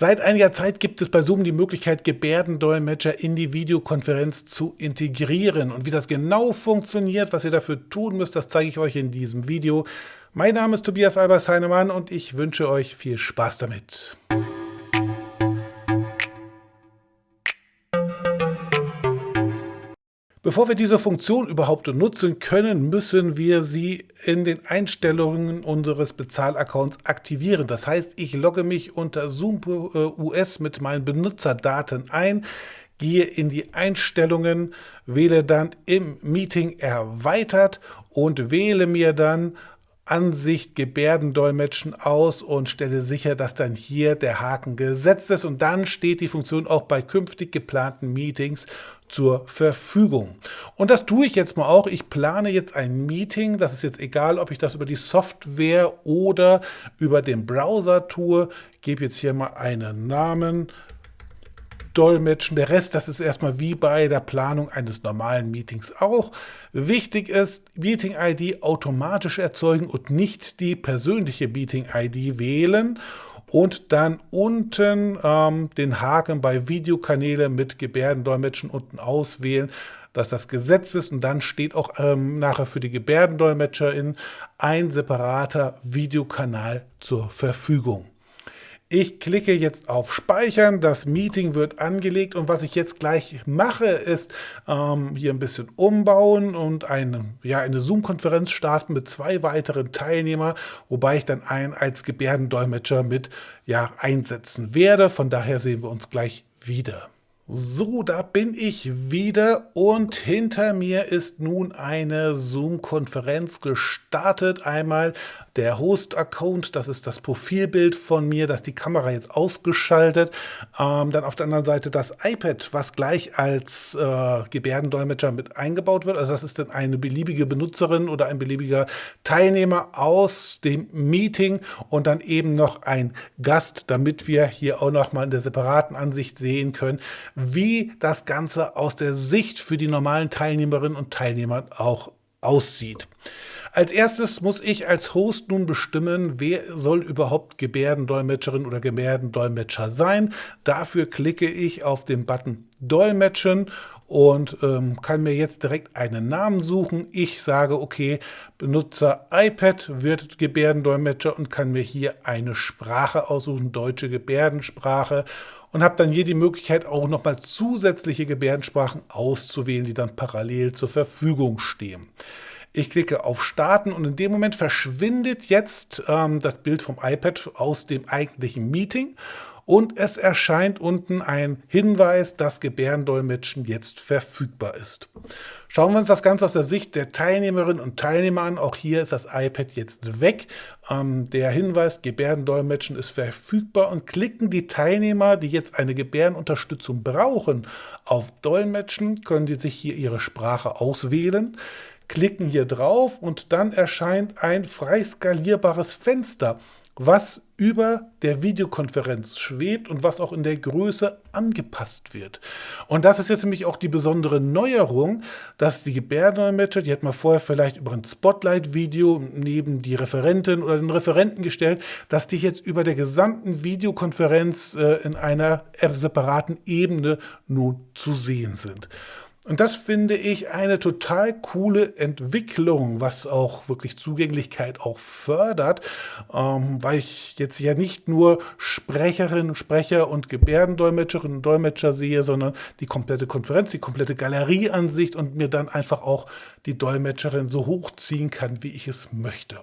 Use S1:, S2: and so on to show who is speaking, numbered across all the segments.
S1: Seit einiger Zeit gibt es bei Zoom die Möglichkeit, Gebärdendolmetscher in die Videokonferenz zu integrieren. Und wie das genau funktioniert, was ihr dafür tun müsst, das zeige ich euch in diesem Video. Mein Name ist Tobias Albers-Heinemann und ich wünsche euch viel Spaß damit. Bevor wir diese Funktion überhaupt nutzen können, müssen wir sie in den Einstellungen unseres Bezahlaccounts aktivieren. Das heißt, ich logge mich unter Zoom US mit meinen Benutzerdaten ein, gehe in die Einstellungen, wähle dann im Meeting erweitert und wähle mir dann Ansicht Gebärdendolmetschen aus und stelle sicher, dass dann hier der Haken gesetzt ist und dann steht die Funktion auch bei künftig geplanten Meetings zur Verfügung. Und das tue ich jetzt mal auch. Ich plane jetzt ein Meeting. Das ist jetzt egal, ob ich das über die Software oder über den Browser tue. Gebe jetzt hier mal einen Namen. Dolmetschen. Der Rest, das ist erstmal wie bei der Planung eines normalen Meetings auch. Wichtig ist, Meeting-ID automatisch erzeugen und nicht die persönliche Meeting-ID wählen und dann unten ähm, den Haken bei Videokanäle mit Gebärdendolmetschen unten auswählen, dass das Gesetz ist und dann steht auch ähm, nachher für die Gebärdendolmetscherin ein separater Videokanal zur Verfügung. Ich klicke jetzt auf Speichern, das Meeting wird angelegt und was ich jetzt gleich mache, ist ähm, hier ein bisschen umbauen und eine, ja, eine Zoom-Konferenz starten mit zwei weiteren Teilnehmern, wobei ich dann einen als Gebärdendolmetscher mit ja, einsetzen werde. Von daher sehen wir uns gleich wieder. So, da bin ich wieder und hinter mir ist nun eine Zoom-Konferenz gestartet. Einmal der Host-Account, das ist das Profilbild von mir, das die Kamera jetzt ausgeschaltet. Ähm, dann auf der anderen Seite das iPad, was gleich als äh, Gebärdendolmetscher mit eingebaut wird. Also das ist dann eine beliebige Benutzerin oder ein beliebiger Teilnehmer aus dem Meeting und dann eben noch ein Gast, damit wir hier auch noch mal in der separaten Ansicht sehen können, wie das Ganze aus der Sicht für die normalen Teilnehmerinnen und Teilnehmer auch aussieht. Als erstes muss ich als Host nun bestimmen, wer soll überhaupt Gebärdendolmetscherin oder Gebärdendolmetscher sein. Dafür klicke ich auf den Button Dolmetschen und ähm, kann mir jetzt direkt einen Namen suchen. Ich sage, okay, Benutzer iPad wird Gebärdendolmetscher und kann mir hier eine Sprache aussuchen, deutsche Gebärdensprache und habe dann hier die Möglichkeit auch nochmal zusätzliche Gebärdensprachen auszuwählen, die dann parallel zur Verfügung stehen. Ich klicke auf Starten und in dem Moment verschwindet jetzt ähm, das Bild vom iPad aus dem eigentlichen Meeting und es erscheint unten ein Hinweis, dass Gebärdendolmetschen jetzt verfügbar ist. Schauen wir uns das Ganze aus der Sicht der Teilnehmerinnen und Teilnehmer an. Auch hier ist das iPad jetzt weg. Ähm, der Hinweis, Gebärdendolmetschen ist verfügbar und klicken die Teilnehmer, die jetzt eine Gebärdenunterstützung brauchen, auf Dolmetschen, können die sich hier ihre Sprache auswählen klicken hier drauf und dann erscheint ein frei skalierbares Fenster, was über der Videokonferenz schwebt und was auch in der Größe angepasst wird. Und das ist jetzt nämlich auch die besondere Neuerung, dass die Gebärdendolmetscher, die hat man vorher vielleicht über ein Spotlight-Video neben die Referentin oder den Referenten gestellt, dass die jetzt über der gesamten Videokonferenz äh, in einer separaten Ebene nun zu sehen sind. Und das finde ich eine total coole Entwicklung, was auch wirklich Zugänglichkeit auch fördert, ähm, weil ich jetzt ja nicht nur Sprecherinnen, Sprecher und Gebärdendolmetscherinnen und Dolmetscher sehe, sondern die komplette Konferenz, die komplette Galerieansicht und mir dann einfach auch die Dolmetscherin so hochziehen kann, wie ich es möchte.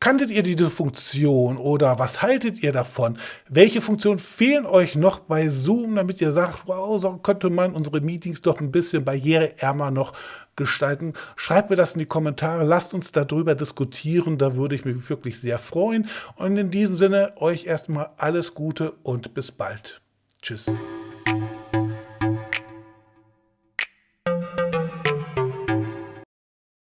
S1: Kanntet ihr diese Funktion oder was haltet ihr davon? Welche Funktionen fehlen euch noch bei Zoom, damit ihr sagt, wow, so könnte man unsere Meetings doch ein bisschen barriereärmer noch gestalten? Schreibt mir das in die Kommentare, lasst uns darüber diskutieren, da würde ich mich wirklich sehr freuen. Und in diesem Sinne euch erstmal alles Gute und bis bald. Tschüss.